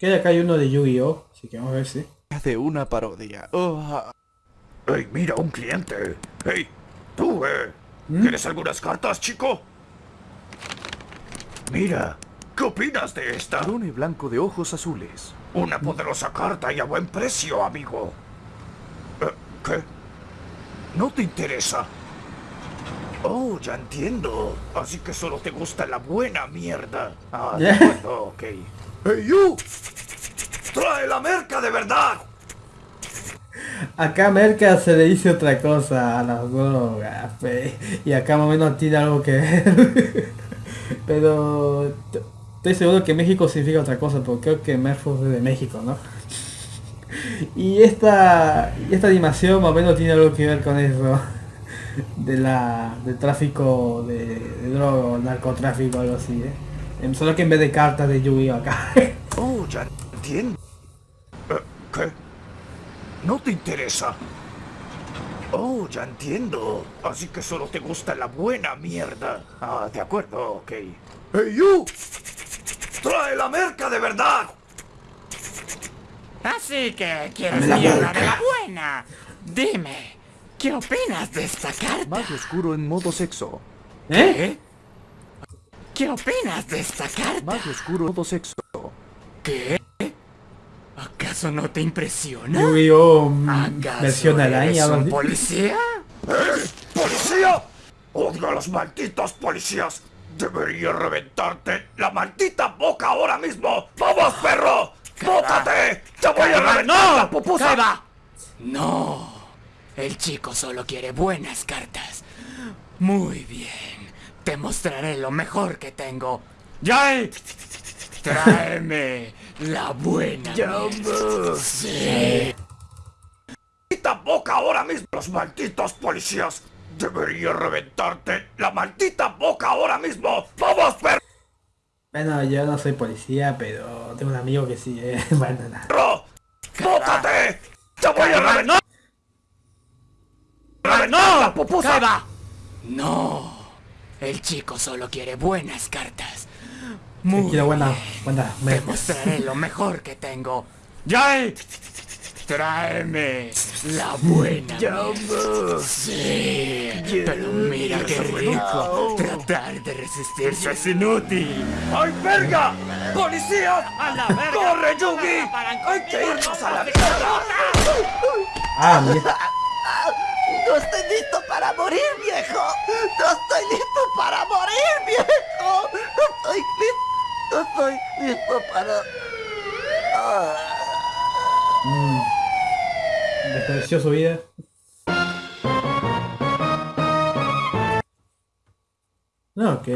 Que acá hay uno de Yu-Gi-Oh! Así que vamos a ver si. de una parodia. Oh, ¡Ey, mira, un cliente! ¡Ey, tú, eh! ¿Mm? ¿Quieres algunas cartas, chico? Mira, ¿qué opinas de esta? Drone blanco de ojos azules. Una poderosa carta y a buen precio, amigo. Eh, ¿Qué? ¿No te interesa? Oh, ya entiendo. Así que solo te gusta la buena mierda. Ah, de acuerdo, ok. ¡Hey, you! ¡Trae la merca de verdad! Acá Merca se le dice otra cosa a las drogas, pe, y acá más o menos tiene algo que ver. Pero estoy seguro que México significa otra cosa, porque creo que Merfos es de México, ¿no? Y esta, esta animación más o menos tiene algo que ver con eso. De la, del tráfico de, de droga o narcotráfico algo así, ¿eh? Em, Solo que en vez de cartas de Yu-Gi-Oh acá. Oh, ya entiendo. Eh, ¿Qué? ¿No te interesa? Oh, ya entiendo. Así que solo te gusta la buena mierda. Ah, de acuerdo, ok. ¡Hey, you! ¡Trae la merca de verdad! Así que quieres la mierda de la buena. Dime, ¿qué opinas de esta carta? Mago oscuro en modo sexo. ¿Eh? ¿Qué? ¿Qué opinas de esta carta? Mago oscuro en modo sexo. ¿Qué? ¿Acaso no te impresiona? Yu-Gi-Oh! mm, ¿Acaso versión eres araña. un policía? ¿Policía? ¡Odio a los malditos policías! ¡Debería reventarte la maldita boca ahora mismo! ¡Vamos, perro! ¡Bótate! ¡Te voy a reventar la pupusa! ¡Calma! No, el chico solo quiere buenas cartas. Muy bien, te mostraré lo mejor que tengo. ¡Yay! Tráeme la buena. Sí. ¡Maldita boca ahora mismo! ¡Los malditos policías! ¡Debería reventarte la maldita boca ahora mismo! ¡Vamos, Bueno, yo no soy policía, pero tengo un amigo que sí, eh. Bueno, nada. perro! ¡Bótate! ¡Te voy a reventar! ¡Reventar la pupusa! No, el chico solo quiere buenas cartas. Muy Quiero buena, bien. buena. Te mostraré lo mejor que tengo. ¡Yay! Tráeme la buena. Sí, pero mira qué rico. Tratar de resistirse es inútil. ¡Ay, verga! ¡Policía! ¡A la verga! ¡Corre, Yugi! ¡Hay que irnos a la mierda! Ah, mira. No estoy listo para morir, viejo. No estoy listo para morir, viejo. No estoy listo. No estoy listo para... Ah. Mm. Despreció su vida. Ok.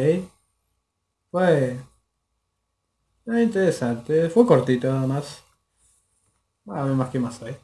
Fue... interesante. Fue cortito nada más. A ver más que más hay.